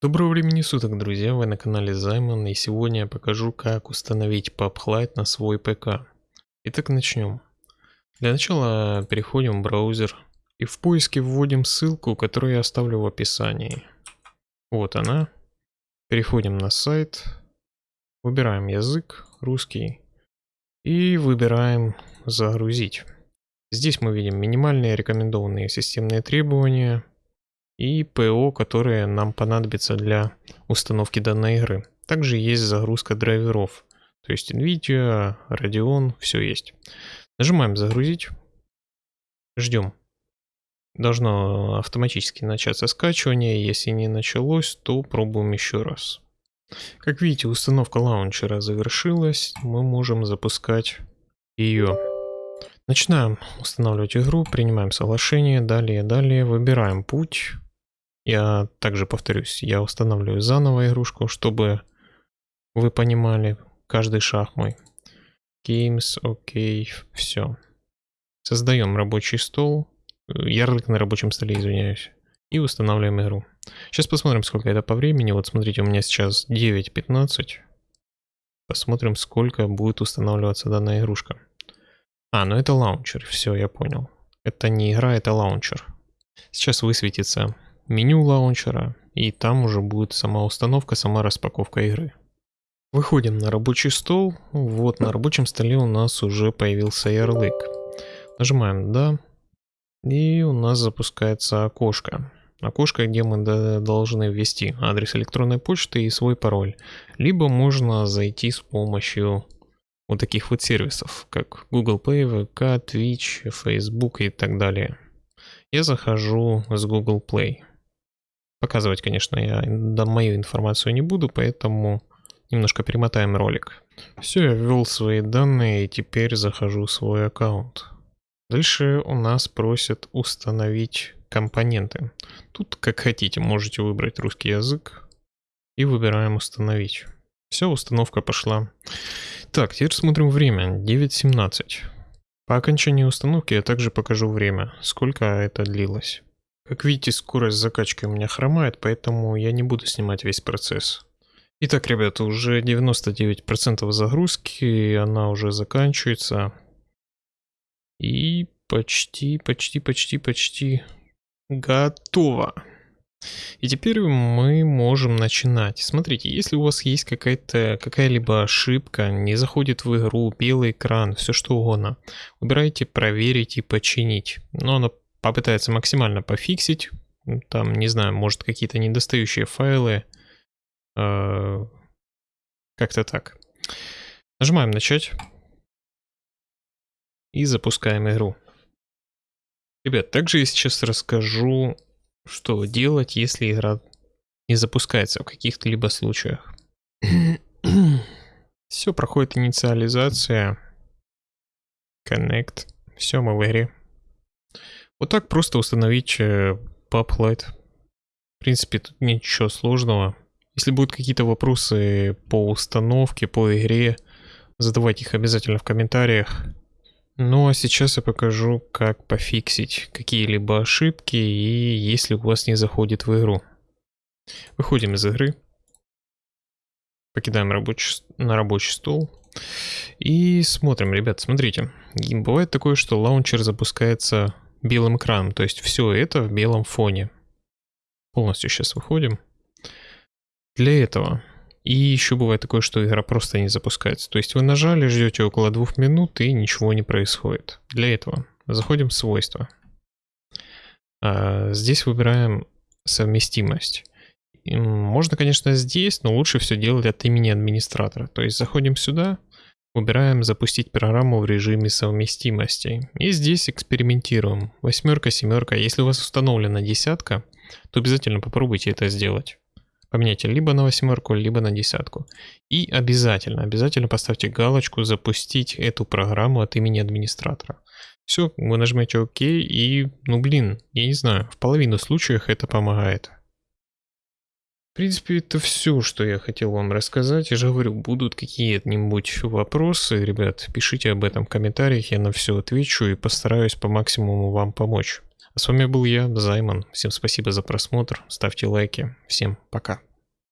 Доброго времени суток, друзья, вы на канале Займан, и сегодня я покажу, как установить PubLight на свой ПК. Итак, начнем. Для начала переходим в браузер и в поиске вводим ссылку, которую я оставлю в описании. Вот она. Переходим на сайт, выбираем язык, русский, и выбираем «Загрузить». Здесь мы видим минимальные рекомендованные системные требования – и ПО, которые нам понадобятся для установки данной игры. Также есть загрузка драйверов, то есть NVIDIA, Radeon, все есть. Нажимаем загрузить, ждем. Должно автоматически начаться скачивание, если не началось, то пробуем еще раз. Как видите, установка лаунчера завершилась, мы можем запускать ее. Начинаем устанавливать игру, принимаем соглашение, далее, далее, выбираем путь. Я также повторюсь, я устанавливаю заново игрушку, чтобы вы понимали каждый шаг мой. Games, окей, okay, все. Создаем рабочий стол, ярлык на рабочем столе, извиняюсь, и устанавливаем игру. Сейчас посмотрим, сколько это по времени. Вот смотрите, у меня сейчас 9.15. Посмотрим, сколько будет устанавливаться данная игрушка. А, ну это лаунчер, все, я понял. Это не игра, это лаунчер. Сейчас высветится меню лаунчера, и там уже будет сама установка, сама распаковка игры. Выходим на рабочий стол. Вот на рабочем столе у нас уже появился ярлык. Нажимаем «Да». И у нас запускается окошко. Окошко, где мы должны ввести адрес электронной почты и свой пароль. Либо можно зайти с помощью вот таких вот сервисов, как Google Play, VK, Twitch, Facebook и так далее. Я захожу с Google Play. Показывать, конечно, я мою информацию не буду, поэтому немножко перемотаем ролик. Все, я ввел свои данные и теперь захожу в свой аккаунт. Дальше у нас просят установить компоненты. Тут как хотите, можете выбрать русский язык и выбираем установить. Все, установка пошла. Так, теперь смотрим время. 9.17. По окончании установки я также покажу время, сколько это длилось. Как видите, скорость закачки у меня хромает, поэтому я не буду снимать весь процесс. Итак, ребята, уже 99% загрузки, она уже заканчивается. И почти, почти, почти, почти готово. И теперь мы можем начинать. Смотрите, если у вас есть какая-то какая-либо ошибка, не заходит в игру, белый экран, все что угодно, выбирайте проверить и починить. Но она попытается максимально пофиксить. Там, не знаю, может какие-то недостающие файлы. Э, как-то так. Нажимаем начать. И запускаем игру. Ребят, также я сейчас расскажу, что делать, если игра не запускается в каких-то либо случаях. Все, проходит инициализация. Connect. Все, мы в игре. Вот так просто установить э, PubLight. В принципе, тут ничего сложного. Если будут какие-то вопросы по установке, по игре, задавайте их обязательно в комментариях. Ну а сейчас я покажу, как пофиксить какие-либо ошибки и если у вас не заходит в игру. Выходим из игры. Покидаем рабочий, на рабочий стол. И смотрим, ребят, смотрите. Бывает такое, что лаунчер запускается белым экраном. То есть все это в белом фоне. Полностью сейчас выходим. Для этого. И еще бывает такое, что игра просто не запускается. То есть вы нажали, ждете около двух минут и ничего не происходит. Для этого заходим в свойства. А, здесь выбираем совместимость. Можно, конечно, здесь, но лучше все делать от имени администратора. То есть заходим сюда, Выбираем «Запустить программу в режиме совместимости». И здесь экспериментируем. Восьмерка, семерка. Если у вас установлена десятка, то обязательно попробуйте это сделать. Поменяйте либо на восьмерку, либо на десятку. И обязательно, обязательно поставьте галочку «Запустить эту программу от имени администратора». Все, вы нажмете ОК и, ну блин, я не знаю, в половину случаев это помогает. Принципе, это все, что я хотел вам рассказать. Я же говорю, будут какие-нибудь вопросы, ребят, пишите об этом в комментариях, я на все отвечу и постараюсь по максимуму вам помочь. А с вами был я, Займан. Всем спасибо за просмотр, ставьте лайки. Всем пока.